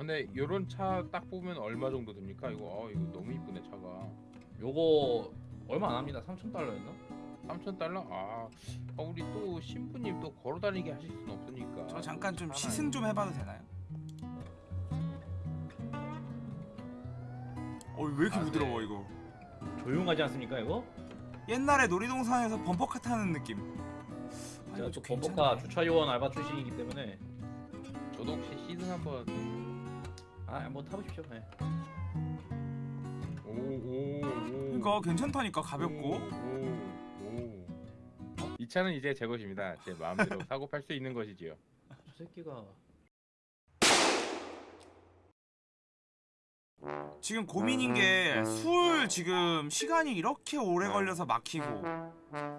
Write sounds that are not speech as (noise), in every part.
근데 요런 차 딱 보면 얼마 정도 듭니까? 이거 어 이거 너무 이쁘네 차가. 요거 얼마 안 합니다. 3,000달러였나? 3천 달러? 아, 아, 우리 또 신부님 또 걸어다니게 하실 수는 없으니까. 저 잠깐 좀 시승 좀 해봐도 되나요? 어왜 이렇게 아, 부드러워 네. 이거 조용하지 않습니까 이거? 옛날에 놀이동산에서 범퍼카 타는 느낌 아, 제가 또좀 범퍼카. 주차 요원 알바 출신이기 때문에 저도 혹시 시승 한번 아 한번 타보십시오. 네. 오오오 그러니까 괜찮다니까 가볍고 이 차는 이제 제 것입니다. 제 마음대로 (laughs) 사고 팔 수 있는 것이지요. 저 새끼가 지금 고민인 게 술 지금 시간이 이렇게 오래 걸려서 막히고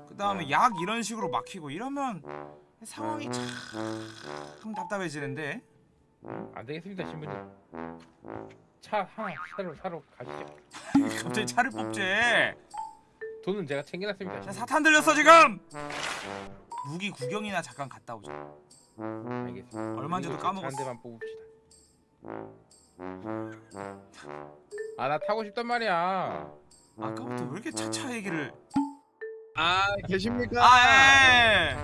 그 다음에 약 이런 식으로 막히고 이러면 상황이 참 답답해지는데 안 되겠습니다, 신부님. 차 하나 사러 사러 가시죠. (laughs) 갑자기 차를 뽑지 돈은 제가 챙겨놨습니다. 자 사탄 들렸어 지금 무기 구경이나 잠깐 갔다 오자 알겠습니다. 얼마인지도 그리고 까먹었어. 한 대만 뽑읍시다. 아 나 타고 싶단 말이야. 아까부터 왜 이렇게 차차 얘기를 아 계십니까? 아 예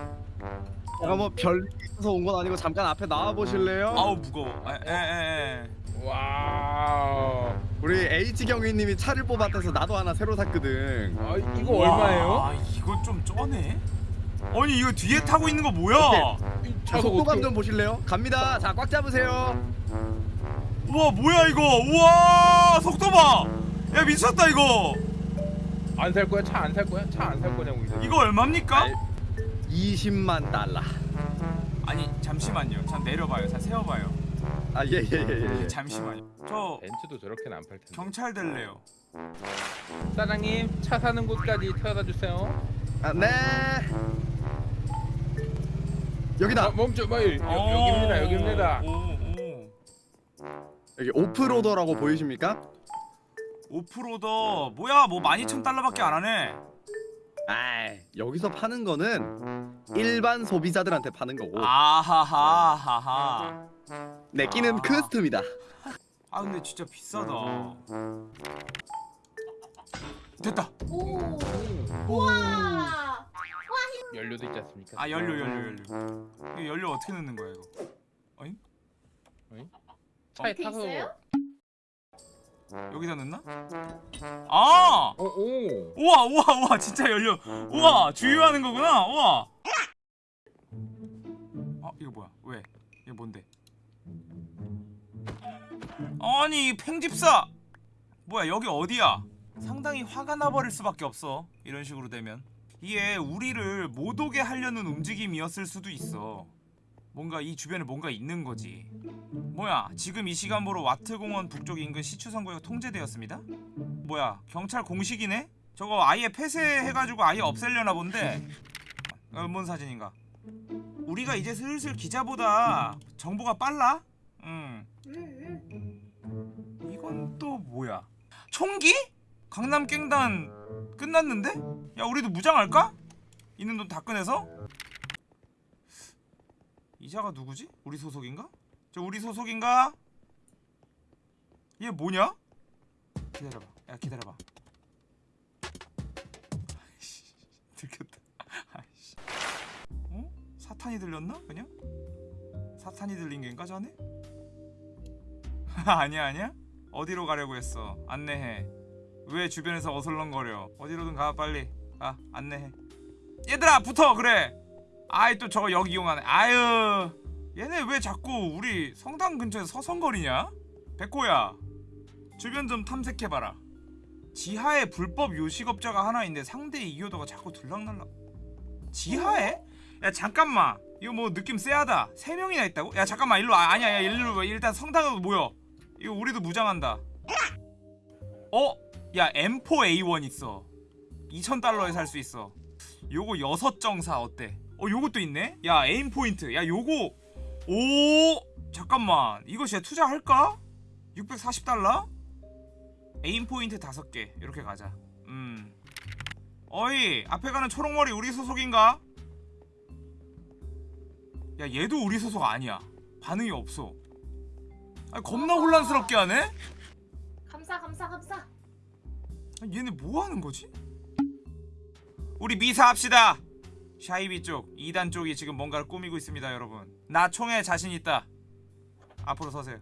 제가 뭐 별일 있어서 온 건 아니고 잠깐 앞에 나와 보실래요? 아우 무거워 에에에 와. 우리 H 경위님이 차를 뽑았대서 나도 하나 새로 샀거든. 아 이거 얼마예요? 아 이거 좀 쩌네 아니 이거 뒤에 타고 있는 거 뭐야 이 자, 속도감 어떻게- 좀 보실래요? 갑니다. 자, 꽉 잡으세요. 우와 뭐야 이거 우와 속도 봐 야 미쳤다 이거 안 살 거야? 차 안 살 거야? 차 안 살 거냐고 이거. 이거 얼마입니까? 알- 20만 달러. 아니 잠시만요 잠 내려봐요 잠 세워봐요 아, 예, 예, 예, 예. 잠시만요 저 벤츠도 저렇게는 안 팔 텐데. 경찰 될래요 사장님 차 사는 곳까지 태워다 주세요. 아, 네. 여기다. 어, 멈춰, 뭐 여, 어. 여기입니다, 여기입니다. 오, 오. 여기 오프로더라고 보이십니까? 오프로더 뭐야 뭐 12,000달러밖에 안 하네 아, 여기서 파는 거는 일반 소비자들한테 파는 거고 아하하하하 내 끼는 아. 커스텀이다. 아 근데 진짜 비싸다 됐다 오. 우와. 연료도 있지 않습니까? 아 연료 연료 연료 이거 연료 어떻게 넣는 거야 이거 차에 밑에 타서 있어요? 여기다 넣나? 아! 어, 오. 우와 우와 우와 진짜 연료 우와 주유하는 거구나. 우와. 아 이거 뭐야? 왜? 이게 뭔데? 아니 이 팽집사! 뭐야 여기 어디야? 상당히 화가 나버릴 수밖에 없어. 이런 식으로 되면. 이게 우리를 못 오게 하려는 움직임이었을 수도 있어 뭔가 이 주변에 뭔가 있는 거지 뭐야 지금 이 시간부로 와트공원 북쪽 인근 시추선구역 통제되었습니다 뭐야 경찰 공식이네? 저거 아예 폐쇄해가지고 아예 없애려나 본데 어, 뭔 사진인가 우리가 이제 슬슬 기자보다 정보가 빨라? 응 음, 음. 이건 또 뭐야 총기? 강남 깽단 끝났는데? 야 우리도 무장할까? 있는 돈 다 꺼내서? 이자가 누구지? 우리 소속인가? 저 우리 소속인가? 얘 뭐냐? 기다려봐 야 기다려봐 아이씨 들켰다 아이씨 어? 사탄이 들렸나 그냥? 사탄이 들린 겐가 자네? (laughs) 아니야 아니야? 어디로 가려고 했어 안내해 왜 주변에서 어슬렁거려 어디로든 가 빨리 가 안내해 얘들아 붙어 그래 아이 또 저거 여기 이용하네. 아유 얘네 왜 자꾸 우리 성당 근처에 서성거리냐? 백호야 주변 좀 탐색해봐라. 지하에 불법 요식업자가 하나 있는데 상대의 이효도가 자꾸 들락날락. 지하에? 야 잠깐만. 이거 뭐 느낌 쎄하다. 세 명이나 있다고? 야 잠깐만. 일로 와. 아니야 야. 일로 와. 일단 성당으로 모여. 이거 우리도 무장한다. 어? 야 M4A1 있어. 2000달러에 살 수 있어. 요거 여섯 정사 어때? 어 요것도 있네? 야 에임 포인트 야 요거 오 잠깐만 이거 진짜 투자할까? 640달러? 에임 포인트 다섯 개 이렇게 가자 음 어이 앞에 가는 초록머리 우리 소속인가? 야 얘도 우리 소속 아니야 반응이 없어 아 겁나 혼란스럽게 하네. 감사 감사 감사. 아, 얘네 뭐 하는 거지? 우리 미사합시다. 샤이비 쪽, 2단 쪽이 지금 뭔가를 꾸미고 있습니다, 여러분. 나 총에 자신 있다. 앞으로 서세요.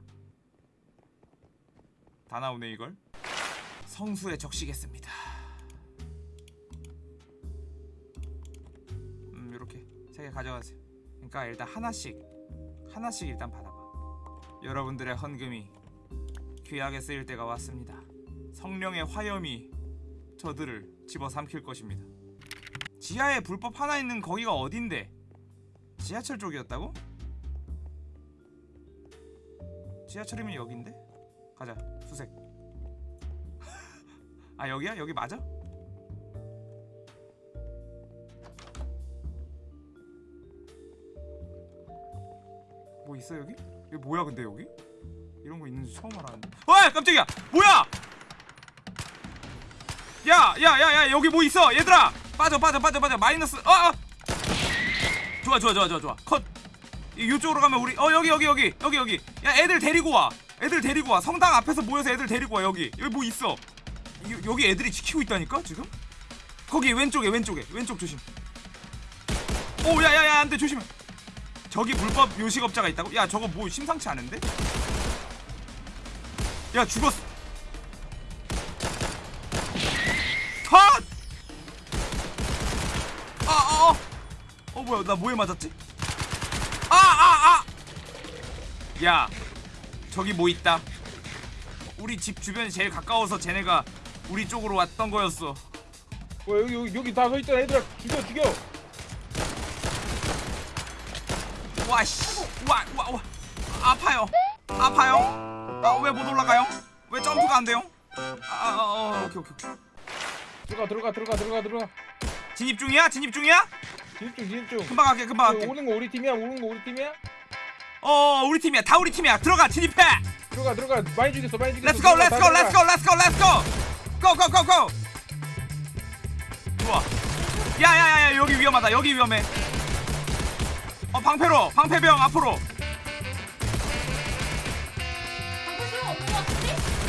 다 나오네 이걸. 성수에 적시겠습니다. 음, 이렇게 세 개 가져가세요. 그러니까 일단 하나씩 하나씩 일단 받아봐. 여러분들의 헌금이 귀하게 쓰일 때가 왔습니다. 성령의 화염이 저들을 집어삼킬 것입니다. 지하에 불법 하나 있는 거기가 어딘데? 지하철 쪽이었다고? 지하철이면 여긴데? 가자 수색 (laughs) 아 여기야? 여기 맞아? 뭐 있어 여기? 여기 뭐야 근데 여기? 이런 거 있는지 처음 알았는데 와 깜짝이야 뭐야 야, 야, 야, 야, 여기 뭐 있어, 얘들아. 빠져, 빠져, 빠져, 빠져. 마이너스. 어, 어. 좋아, 좋아, 좋아, 좋아, 좋아. 컷. 이- 이쪽으로 가면 우리. 어, 여기, 여기, 여기, 여기, 여기. 야, 애들 데리고 와. 애들 데리고 와. 성당 앞에서 모여서 애들 데리고 와. 여기. 여기 뭐 있어. 이- 여기 애들이 지키고 있다니까 지금. 거기 왼쪽에, 왼쪽에, 왼쪽 조심. 오, 야, 야, 야, 안돼 조심해. 저기 불법 요식업자가 있다고? 야, 저거 뭐 심상치 않은데? 야, 죽었어. 뭐야, 나 뭐에 맞았지? 아, 아, 아! 야, 저기 뭐 있다. 우리 집 주변이 제일 가까워서 쟤네가 우리 쪽으로 왔던 거였어. 뭐 여기 여기 여기 다 서 있잖아 얘들아 죽여 죽여. 와, 씨. 와, 와, 와. 아파요. 아파요. 아, 왜 못 올라가요? 왜 점프가 안 돼요? 아, 아, 어, 오케이, 오케이. 들어가 들어가 들어가 들어가 들어가. 진입 중이야? 진입 중이야? 진입중 진입중. 금방 갈게, 금방 갈게. 오는 거 우리 팀이야 오는 거 우리 팀이야? 어, 우리 팀이야. 다 우리 팀이야. 들어가, 진입해. 들어가 들어가 많이 죽였어 많이 죽였어. Let's go, let's 들어가, go, 다 let's go, let's go, let's go. Go, go, go, go. 좋아. 야야야야 여기 위험하다. 여기 위험해. 어 방패로, 방패병 앞으로.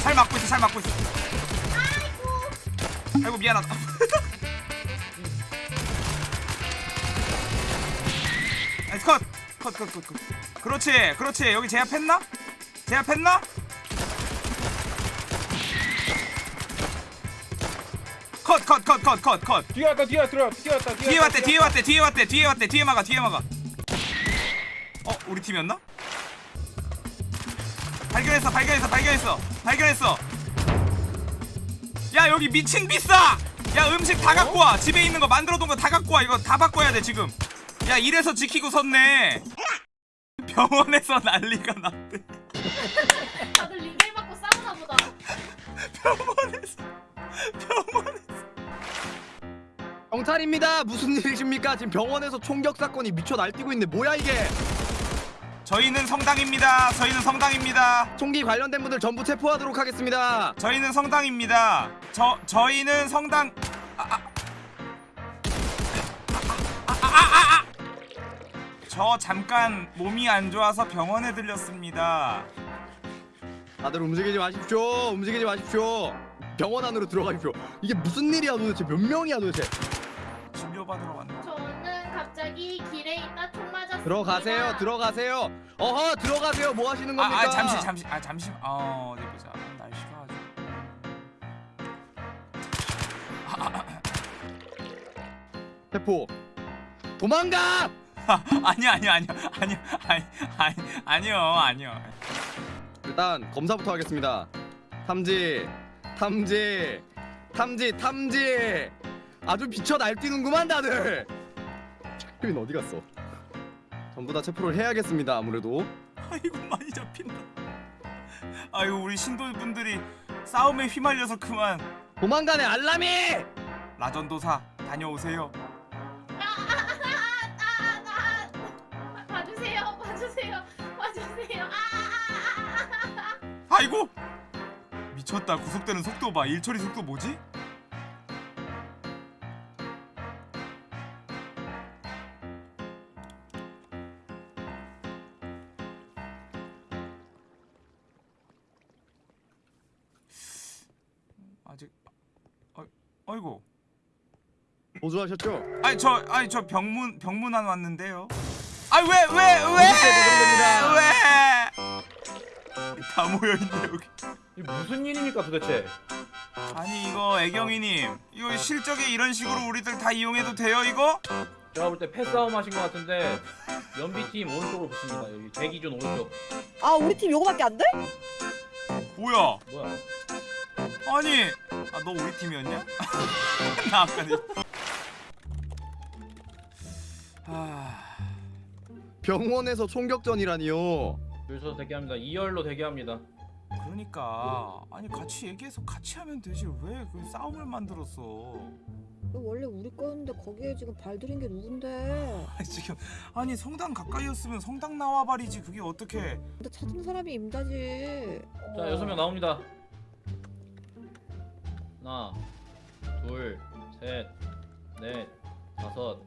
잘 막고 있어, 잘 막고 있어. 아이고. 아이고 미안하다. (laughs) 컷, 컷, 컷, 컷, 컷. 그렇지, 그렇지. 여기 제압했나? 제압했나? 컷, 컷, 컷, 컷, 컷, 컷. 뒤에 왔다 뒤에 왔다 뒤에 왔다 뒤에 왔대 뒤에 왔대 뒤에 왔대 뒤에 왔대 뒤에 막아 뒤에 막아 어 우리 팀이었나? 발견했어 발견했어 발견했어 발견했어 야 여기 미친 비싸 야 음식 다 갖고 와 집에 있는 거 만들어둔 거 다 갖고 와 이거 다 바꿔야 돼 지금 야 이래서 지키고 섰네 병원에서 난리가 났대 다들 리벨 맞고 싸우나 보다. 병원에서 병원에서 경찰입니다. 무슨 일이십니까? 지금 병원에서 총격 사건이 미쳐 날뛰고 있는데 뭐야 이게? 저희는 성당입니다 저희는 성당입니다 총기 관련된 분들 전부 체포하도록 하겠습니다. 저희는 성당입니다. 저 저희는 성당. 저 잠깐 몸이 안 좋아서 병원에 들렸습니다. 다들 움직이지 마십시오. 움직이지 마십시오. 병원 안으로 들어가십시오. 이게 무슨 일이야 도대체? 몇 명이야 도대체? 진료받으러 왔나? 저는 갑자기 길에 있다 총 맞았습니다. 들어가세요. 들어가세요. 어허 들어가세요. 뭐 하시는 아, 겁니까? 아 잠시 잠시 아 잠시 어 어디 보자. 날씨가 아주. 체포. 도망가! (laughs) 아, 아니 아니 아니 아니 아니 아니 아니요 아니요. 일단 검사부터 하겠습니다. 탐지, 탐지, 탐지, 탐지. 아주 비쳐 날뛰는구만 다들. 혜민 어디 갔어? 전부 다 체포를 해야겠습니다. 아무래도. 아이고 많이 잡힌다. 아이고 우리 신도분들이 싸움에 휘말려서 그만 도망가네 알람이. 라전도사 다녀오세요. 아이고 미쳤다 구속되는 속도 봐 일처리 속도 뭐지? 아직 아, 아이고 보조하셨죠? 아니 저 아니 저 병문 병문안 왔는데요. 아왜왜왜왜 왜, 왜, 왜, 아, 왜? 다 모여 있네 여기. 이게 무슨 일입니까 도대체? 아니 이거 애경이님 이거 실적에 이런 식으로 우리들 다 이용해도 돼요 이거? 제가 볼 때 패싸움 하신 것 같은데 연비팀 오른쪽으로 붙습니다. 여기 대기준 오른쪽. 아 우리 팀 요거밖에 안 돼? 뭐야? 뭐야? 아니 아 너 우리 팀이었냐? (laughs) 나 아까 니. 아 병원에서 총격전이라니요. 줄 서서 대기합니다. 2열로 대기합니다. 그러니까 아니 같이 얘기해서 같이 하면 되지 왜 그 싸움을 만들었어? 이거 원래 우리 거였는데 거기에 지금 발들인 게 누군데? 아니 지금 아니 성당 가까이였으면 성당 나와버리지 그게 어떻게? 근데 찾은 사람이 임자지. 자 여섯 명 나옵니다. 하나, 둘, 셋, 넷, 다섯.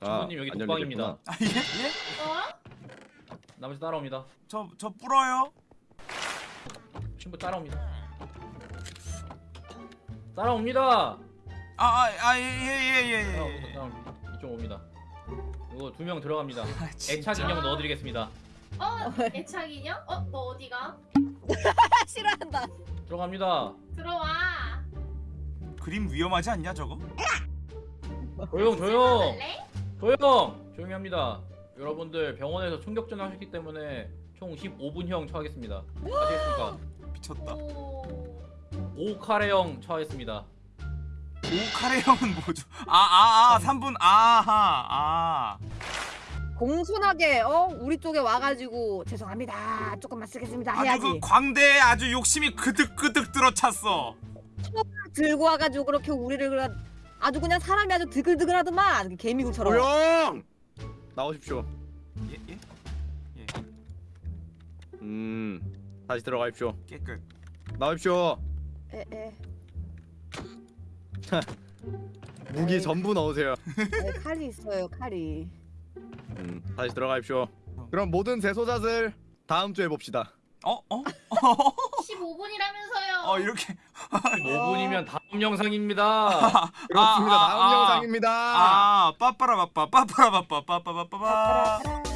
아, 신부님 여기 안 독방입니다. 아 예? 예? 어? 나머지 따라옵니다. 저 저 불어요? 신부 따라옵니다. 따라옵니다. 아아예예예예 예, 따라옵니다. 예. 따라옵니다. 이쪽 옵니다. 이거 두 명 들어갑니다. 아. 애착 인형 넣어드리겠습니다. 어? 애착 인형? 어? 너 어디가? (laughs) 싫어한다. 들어갑니다. 들어와. 그림 위험하지 않냐 저거? 조용 조용? 조용 조용히 합니다. 여러분들 병원에서 총격전 하셨기 때문에 총 15분형 처하겠습니다. 아시겠습니까? (gasps) 미쳤다. 오. 5카레형 처하겠습니다. 오카레 형은 뭐죠? 아아 아 3분 아하 아. 공손하게 어 우리 쪽에 와가지고 죄송합니다. 조금만 쓰겠습니다 아주 해야지. 그 광대에 아주 욕심이 그득그득 들어찼어. 들고 와가지고 그렇게 우리를 아주 그냥 사람이 아주 드글드글하더만 개미국처럼. 나오십시오. 예 예? 예 음, 다시 들어가십시오. 깨끗. 나오십시오. 에 에 무기 에이. 전부 넣으세요. (laughs) 네, 칼이 있어요 칼이. 음, 다시 들어가십시오. 그럼 모든 재소자들 다음 주에 봅시다. 어 어? (laughs) 15분이라면서요. 어 이렇게 5분이면 다음 영상입니다. (laughs) 그렇습니다. 아, 다음 아, 아. 영상입니다. 아 빠빠라바빠 빠빠라바빠 빠빠바빠빠. 빠라라라.